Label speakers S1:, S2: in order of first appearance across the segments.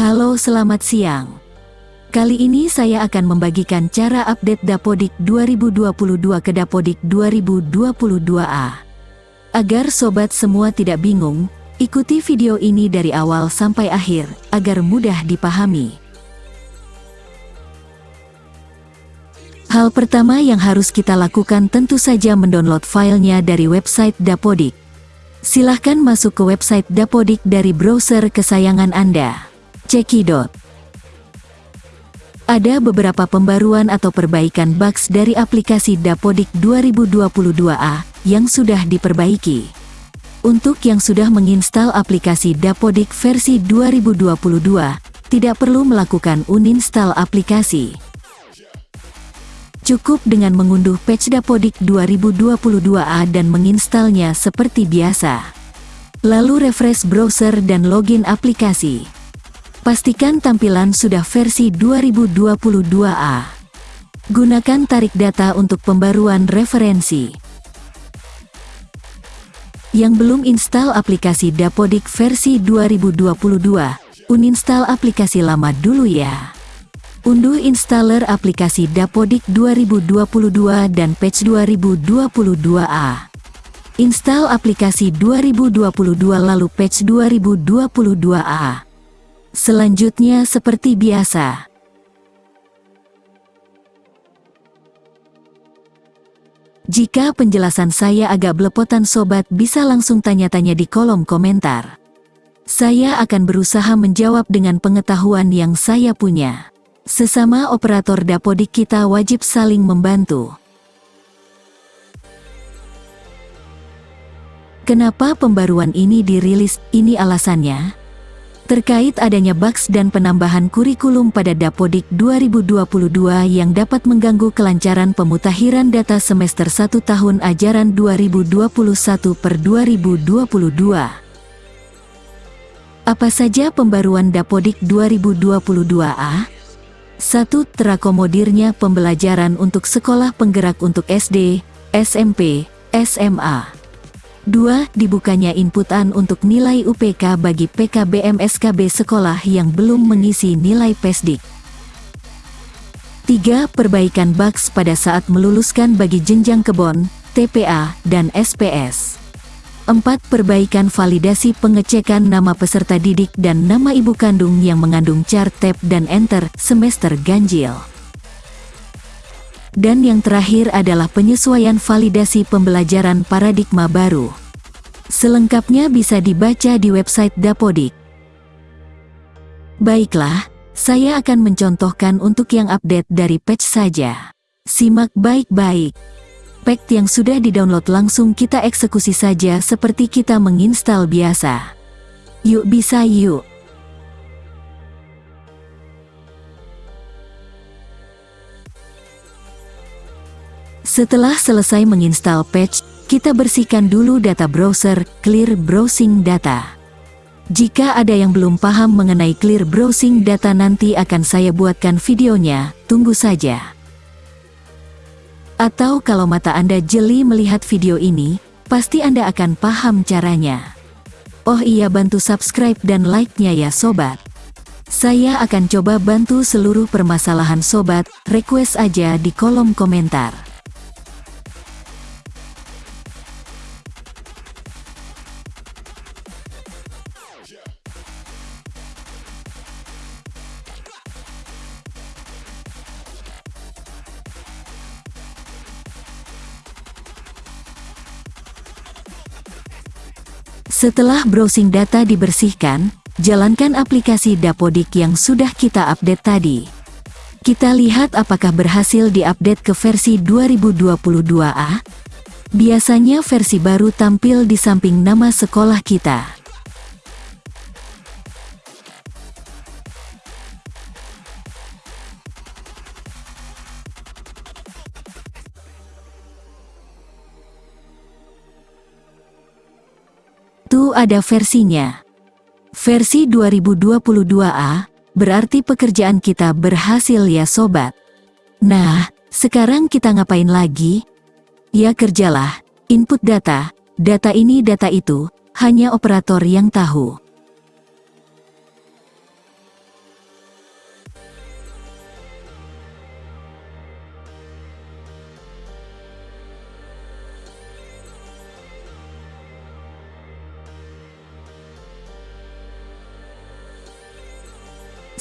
S1: Halo selamat siang. Kali ini saya akan membagikan cara update Dapodik 2022 ke Dapodik 2022A. Agar sobat semua tidak bingung, ikuti video ini dari awal sampai akhir, agar mudah dipahami. Hal pertama yang harus kita lakukan tentu saja mendownload filenya dari website Dapodik. Silahkan masuk ke website Dapodik dari browser kesayangan Anda. Cekidot. Ada beberapa pembaruan atau perbaikan bugs dari aplikasi Dapodik 2022A yang sudah diperbaiki. Untuk yang sudah menginstal aplikasi Dapodik versi 2022, tidak perlu melakukan uninstall aplikasi. Cukup dengan mengunduh patch Dapodik 2022A dan menginstalnya seperti biasa. Lalu refresh browser dan login aplikasi. Pastikan tampilan sudah versi 2022A. Gunakan tarik data untuk pembaruan referensi. Yang belum install aplikasi Dapodik versi 2022, uninstall aplikasi lama dulu ya. Unduh installer aplikasi Dapodik 2022 dan patch 2022A. Install aplikasi 2022 lalu patch 2022A. Selanjutnya seperti biasa. Jika penjelasan saya agak belepotan sobat bisa langsung tanya-tanya di kolom komentar. Saya akan berusaha menjawab dengan pengetahuan yang saya punya. Sesama operator Dapodik kita wajib saling membantu. Kenapa pembaruan ini dirilis? Ini alasannya terkait adanya bugs dan penambahan kurikulum pada Dapodik 2022 yang dapat mengganggu kelancaran pemutakhiran data semester 1 tahun ajaran 2021 per 2022. Apa saja pembaruan Dapodik 2022A? 1. Terakomodirnya pembelajaran untuk sekolah penggerak untuk SD, SMP, SMA. 2. Dibukanya inputan untuk nilai UPK bagi PKBM SKB sekolah yang belum mengisi nilai PESDIK. 3. Perbaikan bugs pada saat meluluskan bagi jenjang kebon, TPA, dan SPS. 4. Perbaikan validasi pengecekan nama peserta didik dan nama ibu kandung yang mengandung chart tab dan enter semester ganjil. Dan yang terakhir adalah penyesuaian validasi pembelajaran paradigma baru. Selengkapnya bisa dibaca di website Dapodik. Baiklah, saya akan mencontohkan untuk yang update dari patch saja. Simak baik-baik. Patch yang sudah didownload langsung kita eksekusi saja seperti kita menginstal biasa. Yuk bisa yuk. Setelah selesai menginstal patch, kita bersihkan dulu data browser, clear browsing data. Jika ada yang belum paham mengenai clear browsing data nanti akan saya buatkan videonya, tunggu saja. Atau kalau mata Anda jeli melihat video ini, pasti Anda akan paham caranya. Oh iya bantu subscribe dan like-nya ya sobat. Saya akan coba bantu seluruh permasalahan sobat, request aja di kolom komentar. Setelah browsing data dibersihkan, jalankan aplikasi Dapodik yang sudah kita update tadi. Kita lihat apakah berhasil diupdate ke versi 2022A. Biasanya versi baru tampil di samping nama sekolah kita. Ada versinya. Versi 2022A, berarti pekerjaan kita berhasil ya sobat. Nah, sekarang kita ngapain lagi? Ya kerjalah, input data, data ini data itu, hanya operator yang tahu.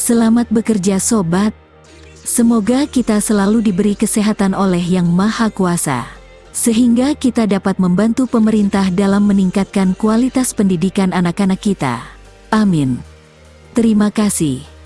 S1: Selamat bekerja sobat. Semoga kita selalu diberi kesehatan oleh Yang Maha Kuasa. Sehingga kita dapat membantu pemerintah dalam meningkatkan kualitas pendidikan anak-anak kita. Amin. Terima kasih.